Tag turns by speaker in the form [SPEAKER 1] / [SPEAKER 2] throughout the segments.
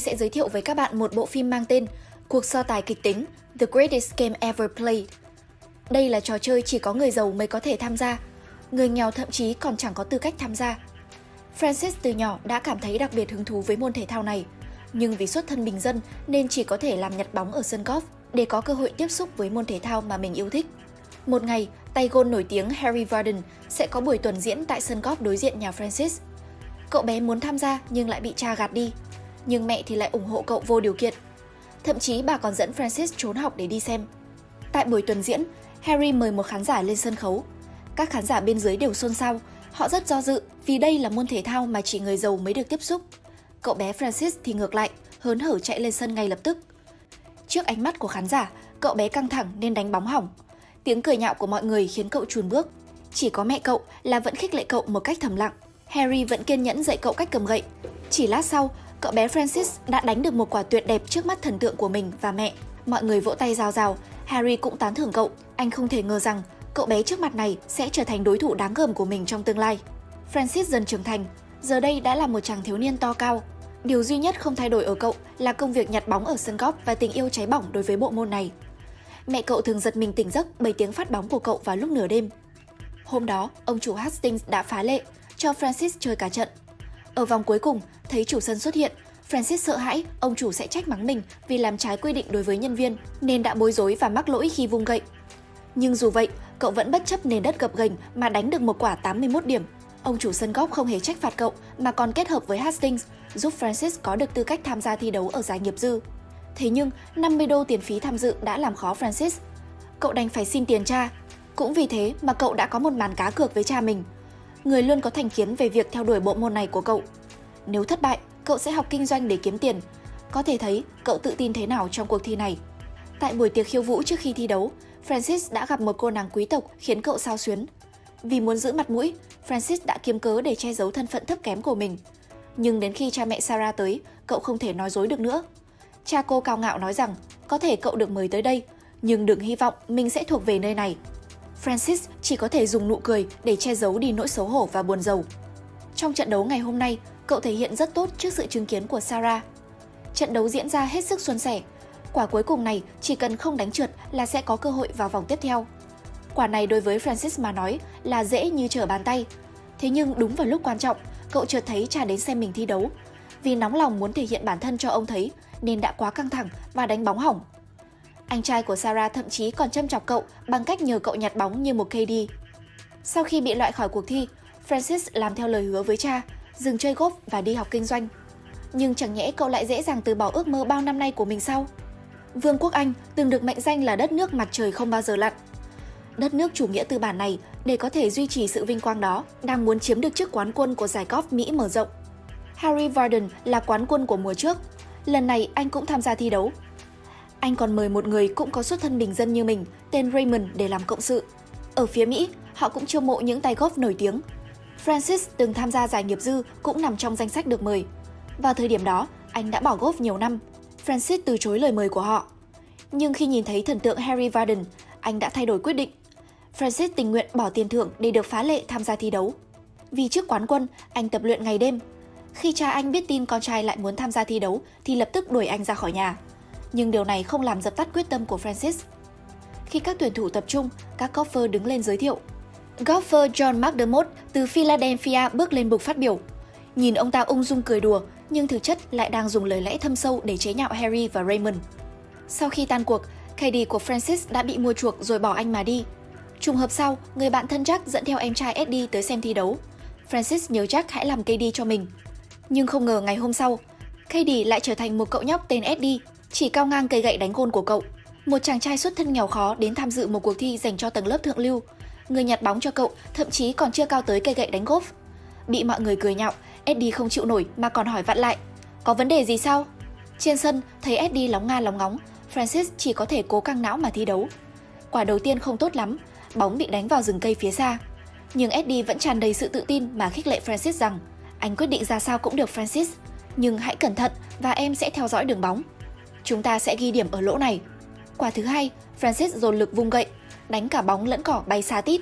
[SPEAKER 1] sẽ giới thiệu với các bạn một bộ phim mang tên Cuộc so tài kịch tính The Greatest Game Ever Played. Đây là trò chơi chỉ có người giàu mới có thể tham gia, người nghèo thậm chí còn chẳng có tư cách tham gia. Francis từ nhỏ đã cảm thấy đặc biệt hứng thú với môn thể thao này, nhưng vì xuất thân bình dân nên chỉ có thể làm nhặt bóng ở sân golf để có cơ hội tiếp xúc với môn thể thao mà mình yêu thích. Một ngày, tay gôn nổi tiếng Harry Varden sẽ có buổi tuần diễn tại sân golf đối diện nhà Francis. Cậu bé muốn tham gia nhưng lại bị cha gạt đi, nhưng mẹ thì lại ủng hộ cậu vô điều kiện. Thậm chí bà còn dẫn Francis trốn học để đi xem. Tại buổi tuần diễn, Harry mời một khán giả lên sân khấu. Các khán giả bên dưới đều xôn xao, họ rất do dự vì đây là môn thể thao mà chỉ người giàu mới được tiếp xúc. Cậu bé Francis thì ngược lại, hớn hở chạy lên sân ngay lập tức. Trước ánh mắt của khán giả, cậu bé căng thẳng nên đánh bóng hỏng. Tiếng cười nhạo của mọi người khiến cậu chùn bước. Chỉ có mẹ cậu là vẫn khích lệ cậu một cách thầm lặng. Harry vẫn kiên nhẫn dạy cậu cách cầm gậy. Chỉ lát sau, cậu bé Francis đã đánh được một quả tuyệt đẹp trước mắt thần tượng của mình và mẹ. Mọi người vỗ tay rào rào, Harry cũng tán thưởng cậu. Anh không thể ngờ rằng cậu bé trước mặt này sẽ trở thành đối thủ đáng gờm của mình trong tương lai. Francis dần trưởng thành, giờ đây đã là một chàng thiếu niên to cao. Điều duy nhất không thay đổi ở cậu là công việc nhặt bóng ở sân góp và tình yêu cháy bỏng đối với bộ môn này. Mẹ cậu thường giật mình tỉnh giấc bởi tiếng phát bóng của cậu vào lúc nửa đêm. Hôm đó, ông chủ Hastings đã phá lệ, cho Francis chơi cả trận. Ở vòng cuối cùng, thấy chủ sân xuất hiện, Francis sợ hãi ông chủ sẽ trách mắng mình vì làm trái quy định đối với nhân viên, nên đã bối rối và mắc lỗi khi vung gậy. Nhưng dù vậy, cậu vẫn bất chấp nền đất gập ghềnh mà đánh được một quả 81 điểm. Ông chủ sân golf không hề trách phạt cậu mà còn kết hợp với Hastings giúp Francis có được tư cách tham gia thi đấu ở giải nghiệp dư. Thế nhưng, 50 đô tiền phí tham dự đã làm khó Francis. Cậu đành phải xin tiền cha. Cũng vì thế mà cậu đã có một màn cá cược với cha mình. Người luôn có thành kiến về việc theo đuổi bộ môn này của cậu. Nếu thất bại, cậu sẽ học kinh doanh để kiếm tiền. Có thể thấy cậu tự tin thế nào trong cuộc thi này. Tại buổi tiệc khiêu vũ trước khi thi đấu, Francis đã gặp một cô nàng quý tộc khiến cậu sao xuyến. Vì muốn giữ mặt mũi, Francis đã kiếm cớ để che giấu thân phận thấp kém của mình. Nhưng đến khi cha mẹ Sarah tới, cậu không thể nói dối được nữa. Cha cô cao ngạo nói rằng có thể cậu được mời tới đây, nhưng đừng hy vọng mình sẽ thuộc về nơi này. Francis chỉ có thể dùng nụ cười để che giấu đi nỗi xấu hổ và buồn rầu. Trong trận đấu ngày hôm nay, cậu thể hiện rất tốt trước sự chứng kiến của Sarah. Trận đấu diễn ra hết sức xuân sẻ. Quả cuối cùng này chỉ cần không đánh trượt là sẽ có cơ hội vào vòng tiếp theo. Quả này đối với Francis mà nói là dễ như trở bàn tay. Thế nhưng đúng vào lúc quan trọng, cậu chợt thấy cha đến xem mình thi đấu. Vì nóng lòng muốn thể hiện bản thân cho ông thấy nên đã quá căng thẳng và đánh bóng hỏng. Anh trai của Sarah thậm chí còn châm chọc cậu bằng cách nhờ cậu nhặt bóng như một KD. Sau khi bị loại khỏi cuộc thi, Francis làm theo lời hứa với cha, dừng chơi golf và đi học kinh doanh. Nhưng chẳng nhẽ cậu lại dễ dàng từ bỏ ước mơ bao năm nay của mình sao? Vương quốc Anh từng được mệnh danh là đất nước mặt trời không bao giờ lặn. Đất nước chủ nghĩa tư bản này, để có thể duy trì sự vinh quang đó, đang muốn chiếm được chức quán quân của giải golf Mỹ mở rộng. Harry Varden là quán quân của mùa trước. Lần này anh cũng tham gia thi đấu. Anh còn mời một người cũng có xuất thân bình dân như mình, tên Raymond để làm cộng sự. Ở phía Mỹ, họ cũng chiêu mộ những tay golf nổi tiếng. Francis từng tham gia giải nghiệp dư cũng nằm trong danh sách được mời. Vào thời điểm đó, anh đã bỏ golf nhiều năm. Francis từ chối lời mời của họ. Nhưng khi nhìn thấy thần tượng Harry Varden, anh đã thay đổi quyết định. Francis tình nguyện bỏ tiền thưởng để được phá lệ tham gia thi đấu. Vì trước quán quân, anh tập luyện ngày đêm. Khi cha anh biết tin con trai lại muốn tham gia thi đấu thì lập tức đuổi anh ra khỏi nhà. Nhưng điều này không làm dập tắt quyết tâm của Francis. Khi các tuyển thủ tập trung, các golfer đứng lên giới thiệu. Golfer John McDermott từ Philadelphia bước lên bục phát biểu. Nhìn ông ta ung dung cười đùa, nhưng thực chất lại đang dùng lời lẽ thâm sâu để chế nhạo Harry và Raymond. Sau khi tan cuộc, KD của Francis đã bị mua chuộc rồi bỏ anh mà đi. Trùng hợp sau, người bạn thân Jack dẫn theo em trai Eddie tới xem thi đấu. Francis nhớ Jack hãy làm KD cho mình. Nhưng không ngờ ngày hôm sau, KD lại trở thành một cậu nhóc tên Eddie, chỉ cao ngang cây gậy đánh gôn của cậu. Một chàng trai xuất thân nghèo khó đến tham dự một cuộc thi dành cho tầng lớp thượng lưu. Người nhặt bóng cho cậu thậm chí còn chưa cao tới cây gậy đánh golf. Bị mọi người cười nhạo, Eddie không chịu nổi mà còn hỏi vặn lại. Có vấn đề gì sao? Trên sân, thấy Eddie lóng nga lóng ngóng, Francis chỉ có thể cố căng não mà thi đấu. Quả đầu tiên không tốt lắm, bóng bị đánh vào rừng cây phía xa. Nhưng Eddie vẫn tràn đầy sự tự tin mà khích lệ Francis rằng anh quyết định ra sao cũng được Francis, nhưng hãy cẩn thận và em sẽ theo dõi đường bóng. Chúng ta sẽ ghi điểm ở lỗ này. Quả thứ hai, Francis dồn lực vung gậy, đánh cả bóng lẫn cỏ bay xa tít.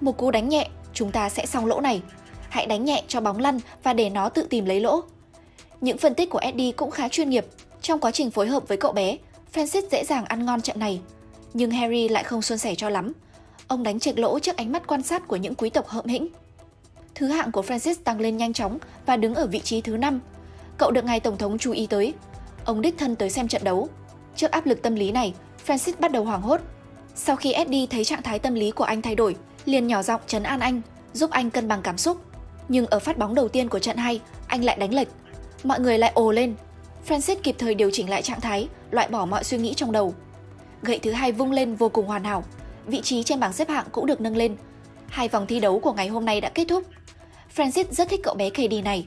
[SPEAKER 1] Một cú đánh nhẹ, chúng ta sẽ xong lỗ này. Hãy đánh nhẹ cho bóng lăn và để nó tự tìm lấy lỗ. Những phân tích của Eddie cũng khá chuyên nghiệp. Trong quá trình phối hợp với cậu bé, Francis dễ dàng ăn ngon trận này. Nhưng Harry lại không suôn sẻ cho lắm. Ông đánh trệch lỗ trước ánh mắt quan sát của những quý tộc hợm hĩnh. Thứ hạng của Francis tăng lên nhanh chóng và đứng ở vị trí thứ 5. Cậu được ngài tổng thống chú ý tới. Ông đích thân tới xem trận đấu. Trước áp lực tâm lý này, Francis bắt đầu hoảng hốt. Sau khi Eddie thấy trạng thái tâm lý của anh thay đổi, liền nhỏ giọng trấn an anh, giúp anh cân bằng cảm xúc. Nhưng ở phát bóng đầu tiên của trận hay, anh lại đánh lệch. Mọi người lại ồ lên. Francis kịp thời điều chỉnh lại trạng thái, loại bỏ mọi suy nghĩ trong đầu. Gậy thứ hai vung lên vô cùng hoàn hảo. Vị trí trên bảng xếp hạng cũng được nâng lên. Hai vòng thi đấu của ngày hôm nay đã kết thúc. Francis rất thích cậu bé KD này.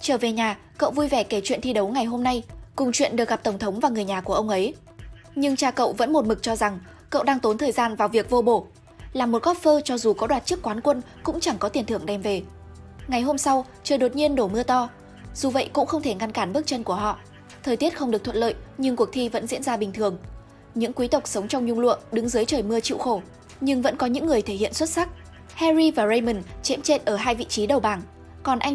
[SPEAKER 1] Trở về nhà, cậu vui vẻ kể chuyện thi đấu ngày hôm nay, cùng chuyện được gặp Tổng thống và người nhà của ông ấy. Nhưng cha cậu vẫn một mực cho rằng cậu đang tốn thời gian vào việc vô bổ. làm một golfer cho dù có đoạt chức quán quân cũng chẳng có tiền thưởng đem về. Ngày hôm sau, trời đột nhiên đổ mưa to. Dù vậy cũng không thể ngăn cản bước chân của họ. Thời tiết không được thuận lợi nhưng cuộc thi vẫn diễn ra bình thường. Những quý tộc sống trong nhung lụa đứng dưới trời mưa chịu khổ, nhưng vẫn có những người thể hiện xuất sắc. Harry và Raymond chễm chệ ở hai vị trí đầu bảng, còn anh